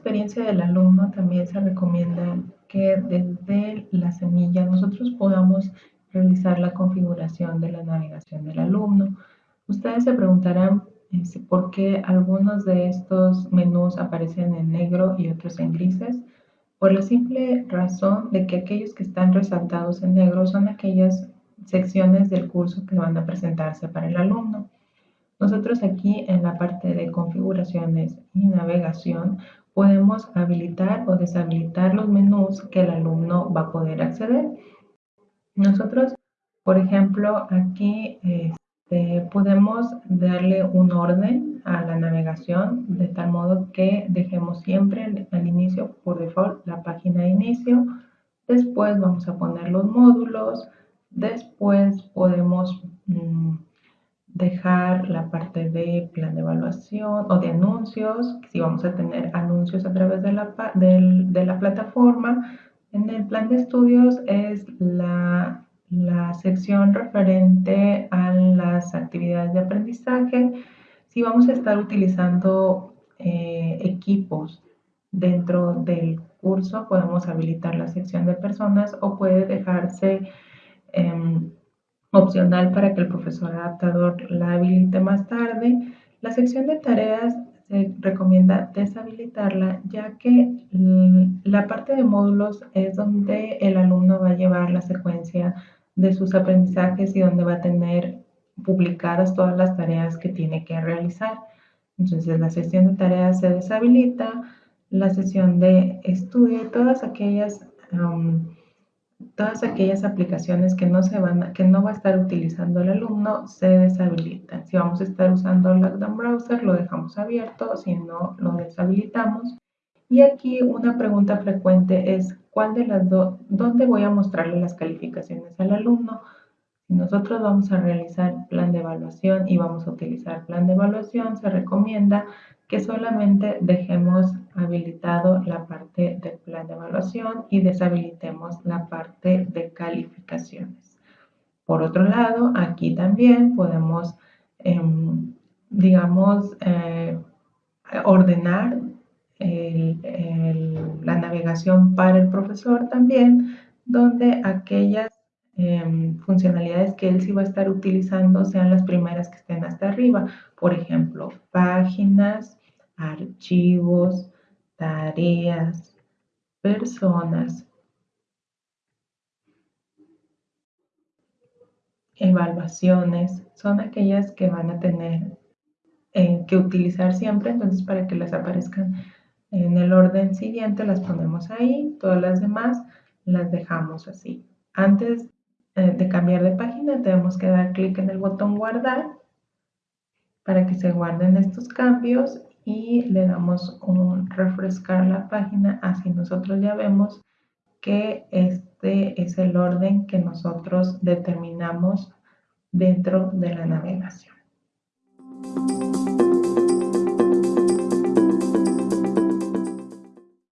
experiencia del alumno también se recomienda que desde la semilla nosotros podamos realizar la configuración de la navegación del alumno. Ustedes se preguntarán este, por qué algunos de estos menús aparecen en negro y otros en grises. Por la simple razón de que aquellos que están resaltados en negro son aquellas secciones del curso que van a presentarse para el alumno. Nosotros aquí en la parte de configuraciones y navegación podemos habilitar o deshabilitar los menús que el alumno va a poder acceder. Nosotros, por ejemplo, aquí este, podemos darle un orden a la navegación de tal modo que dejemos siempre al inicio, por default, la página de inicio. Después vamos a poner los módulos. Después podemos mm, dejar la parte de plan de evaluación o de anuncios, si vamos a tener anuncios a través de la, de la plataforma. En el plan de estudios es la la sección referente a las actividades de aprendizaje, si vamos a estar utilizando eh, equipos dentro del curso, podemos habilitar la sección de personas o puede dejarse em, opcional para que el profesor adaptador la habilite más tarde. La sección de tareas se recomienda deshabilitarla ya que la parte de módulos es donde el alumno va a llevar la secuencia de sus aprendizajes y donde va a tener publicadas todas las tareas que tiene que realizar. Entonces la sesión de tareas se deshabilita, la sesión de estudio y todas aquellas, todas aquellas aplicaciones que no, se van que no va a estar utilizando el alumno se deshabilitan. Si vamos a estar usando Lockdown Browser, lo dejamos abierto, si no, lo deshabilitamos. Y aquí una pregunta frecuente es, ¿cuál de las dos, dónde voy a mostrarle las calificaciones al alumno? Nosotros vamos a realizar plan de evaluación y vamos a utilizar plan de evaluación, se recomienda que solamente dejemos habilitado la parte del plan de evaluación y deshabilitemos la parte de calificaciones. Por otro lado, aquí también podemos, em, digamos, eh, ordenar la navegación para el profesor también, donde aquellas em, funcionalidades que él sí va a estar utilizando sean las primeras que estén hasta arriba. Por ejemplo, páginas, archivos, tareas, personas, evaluaciones, son aquellas que van a tener eh, que utilizar siempre, entonces para que las aparezcan en el orden siguiente las ponemos ahí, todas las demás las dejamos así. Antes eh, de cambiar de página tenemos que dar clic en el botón guardar para que se guarden estos cambios y le damos un refrescar la página, así nosotros ya vemos que este es el orden que nosotros determinamos dentro de la navegación.